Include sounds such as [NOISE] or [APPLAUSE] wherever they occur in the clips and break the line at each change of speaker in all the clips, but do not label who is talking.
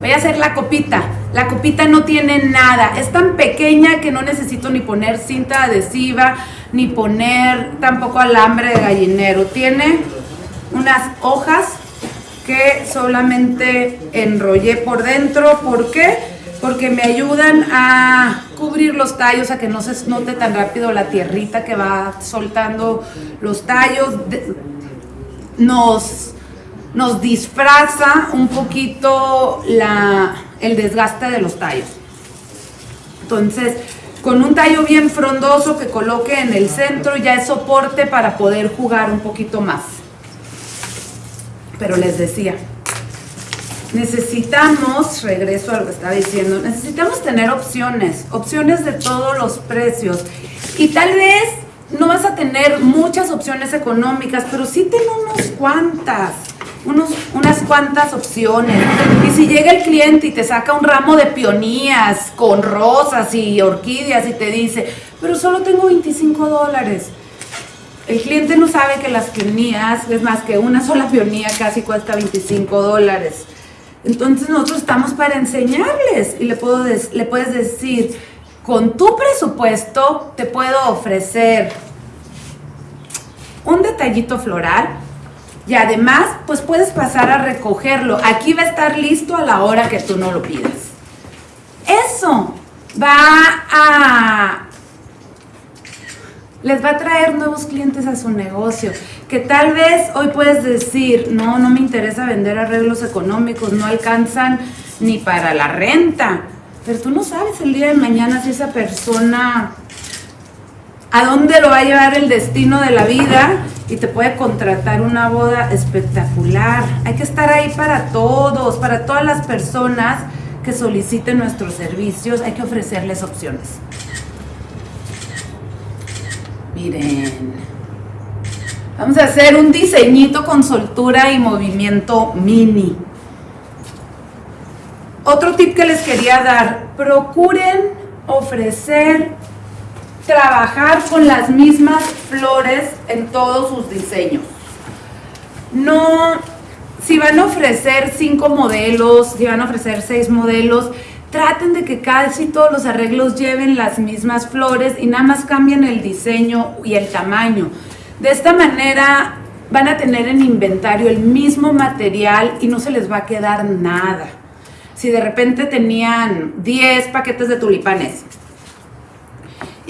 Voy a hacer la copita. La copita no tiene nada. Es tan pequeña que no necesito ni poner cinta adhesiva, ni poner tampoco alambre de gallinero. Tiene unas hojas que solamente enrollé por dentro. ¿Por qué? Porque me ayudan a cubrir los tallos, a que no se note tan rápido la tierrita que va soltando los tallos. Nos nos disfraza un poquito la, el desgaste de los tallos. Entonces, con un tallo bien frondoso que coloque en el centro ya es soporte para poder jugar un poquito más. Pero les decía, necesitamos, regreso a lo que estaba diciendo, necesitamos tener opciones, opciones de todos los precios. Y tal vez no vas a tener muchas opciones económicas, pero sí ten unos cuantas unas cuantas opciones. Y si llega el cliente y te saca un ramo de peonías con rosas y orquídeas y te dice, pero solo tengo 25 dólares. El cliente no sabe que las peonías, es más que una sola peonía casi cuesta 25 dólares. Entonces nosotros estamos para enseñarles y le, puedo le puedes decir, con tu presupuesto te puedo ofrecer un detallito floral, y además, pues puedes pasar a recogerlo. Aquí va a estar listo a la hora que tú no lo pidas. Eso va a... Les va a traer nuevos clientes a su negocio. Que tal vez hoy puedes decir, no, no me interesa vender arreglos económicos, no alcanzan ni para la renta. Pero tú no sabes el día de mañana si esa persona a dónde lo va a llevar el destino de la vida y te puede contratar una boda espectacular. Hay que estar ahí para todos, para todas las personas que soliciten nuestros servicios, hay que ofrecerles opciones. Miren, vamos a hacer un diseñito con soltura y movimiento mini. Otro tip que les quería dar, procuren ofrecer trabajar con las mismas flores en todos sus diseños. No, si van a ofrecer cinco modelos, si van a ofrecer seis modelos, traten de que casi todos los arreglos lleven las mismas flores y nada más cambien el diseño y el tamaño. De esta manera van a tener en inventario el mismo material y no se les va a quedar nada. Si de repente tenían 10 paquetes de tulipanes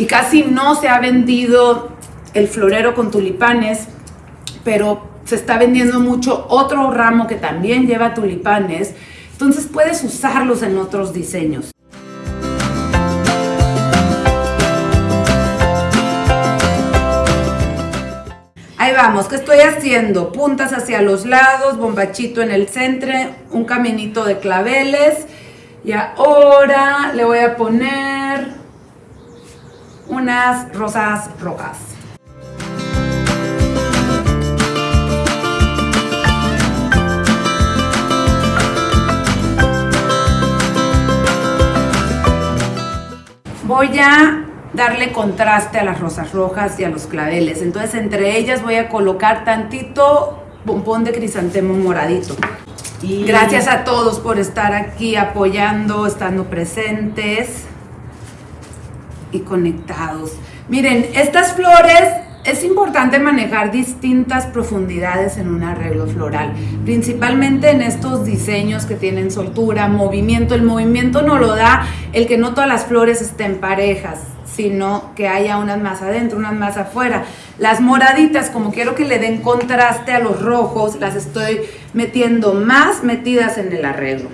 y casi no se ha vendido el florero con tulipanes, pero se está vendiendo mucho otro ramo que también lleva tulipanes, entonces puedes usarlos en otros diseños. Ahí vamos, ¿qué estoy haciendo? Puntas hacia los lados, bombachito en el centro, un caminito de claveles. Y ahora le voy a poner unas rosas rojas. Voy a darle contraste a las rosas rojas y a los claveles. Entonces entre ellas voy a colocar tantito bombón de crisantemo moradito. Y... Gracias a todos por estar aquí apoyando, estando presentes y conectados. Miren, estas flores es importante manejar distintas profundidades en un arreglo floral, principalmente en estos diseños que tienen soltura, movimiento. El movimiento no lo da el que no todas las flores estén parejas, sino que haya unas más adentro, unas más afuera. Las moraditas, como quiero que le den contraste a los rojos, las estoy metiendo más metidas en el arreglo.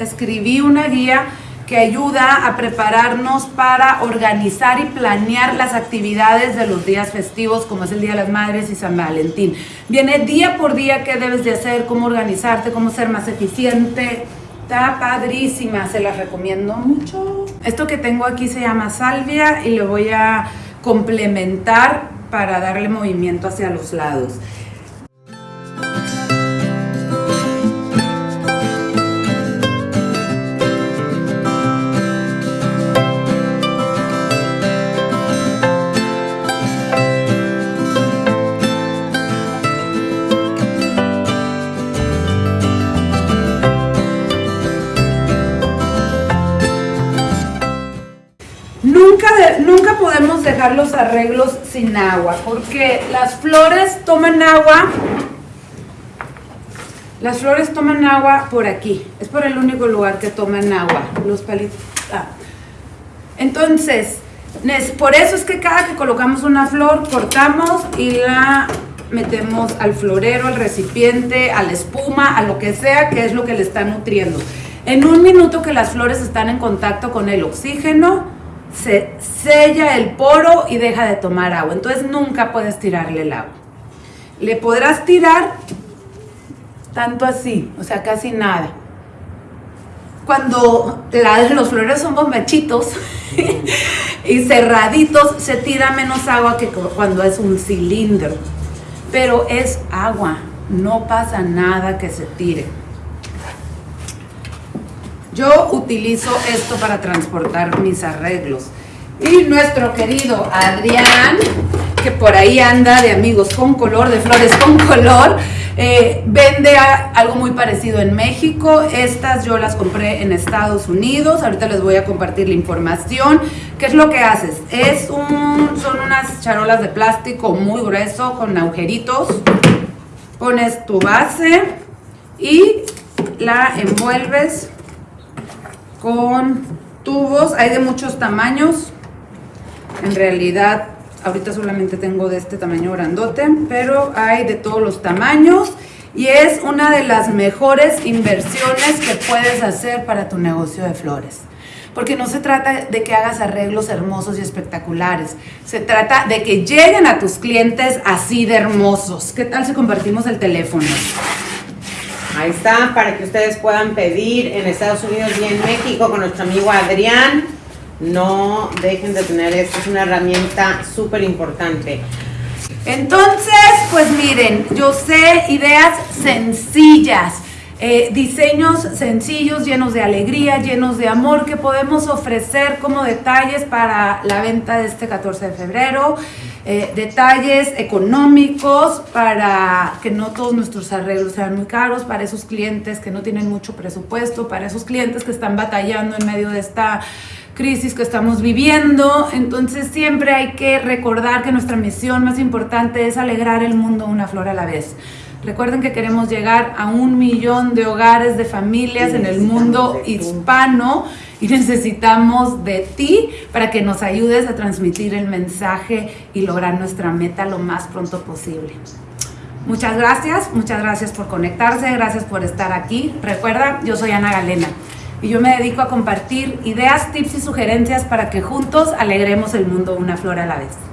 Escribí una guía que ayuda a prepararnos para organizar y planear las actividades de los días festivos, como es el Día de las Madres y San Valentín. Viene día por día qué debes de hacer, cómo organizarte, cómo ser más eficiente. Está padrísima, se las recomiendo mucho. Esto que tengo aquí se llama salvia y lo voy a complementar para darle movimiento hacia los lados. Los arreglos sin agua, porque las flores toman agua, las flores toman agua por aquí, es por el único lugar que toman agua, los palitos. Ah. Entonces, por eso es que cada que colocamos una flor, cortamos y la metemos al florero, al recipiente, a la espuma, a lo que sea, que es lo que le está nutriendo. En un minuto que las flores están en contacto con el oxígeno, se sella el poro y deja de tomar agua. Entonces nunca puedes tirarle el agua. Le podrás tirar tanto así, o sea, casi nada. Cuando los flores son bombachitos [LAUGHS] y cerraditos, se tira menos agua que cuando es un cilindro. Pero es agua, no pasa nada que se tire. Yo utilizo esto para transportar mis arreglos. Y nuestro querido Adrián, que por ahí anda de amigos con color, de flores con color, eh, vende algo muy parecido en México. Estas yo las compré en Estados Unidos. Ahorita les voy a compartir la información. ¿Qué es lo que haces? Es un, son unas charolas de plástico muy grueso con agujeritos. Pones tu base y la envuelves con tubos, hay de muchos tamaños. En realidad, ahorita solamente tengo de este tamaño grandote, pero hay de todos los tamaños y es una de las mejores inversiones que puedes hacer para tu negocio de flores. Porque no se trata de que hagas arreglos hermosos y espectaculares, se trata de que lleguen a tus clientes así de hermosos. ¿Qué tal si compartimos el teléfono?
Ahí está, para que ustedes puedan pedir en Estados Unidos y en México con nuestro amigo Adrián. No dejen de tener esto, es una herramienta súper importante.
Entonces, pues miren, yo sé ideas sencillas, eh, diseños sencillos, llenos de alegría, llenos de amor que podemos ofrecer como detalles para la venta de este 14 de febrero. Eh, detalles económicos para que no todos nuestros arreglos sean muy caros, para esos clientes que no tienen mucho presupuesto, para esos clientes que están batallando en medio de esta crisis que estamos viviendo. Entonces siempre hay que recordar que nuestra misión más importante es alegrar el mundo una flor a la vez. Recuerden que queremos llegar a un millón de hogares, de familias en el mundo hispano y necesitamos de ti para que nos ayudes a transmitir el mensaje y lograr nuestra meta lo más pronto posible. Muchas gracias, muchas gracias por conectarse, gracias por estar aquí. Recuerda, yo soy Ana Galena y yo me dedico a compartir ideas, tips y sugerencias para que juntos alegremos el mundo una flor a la vez.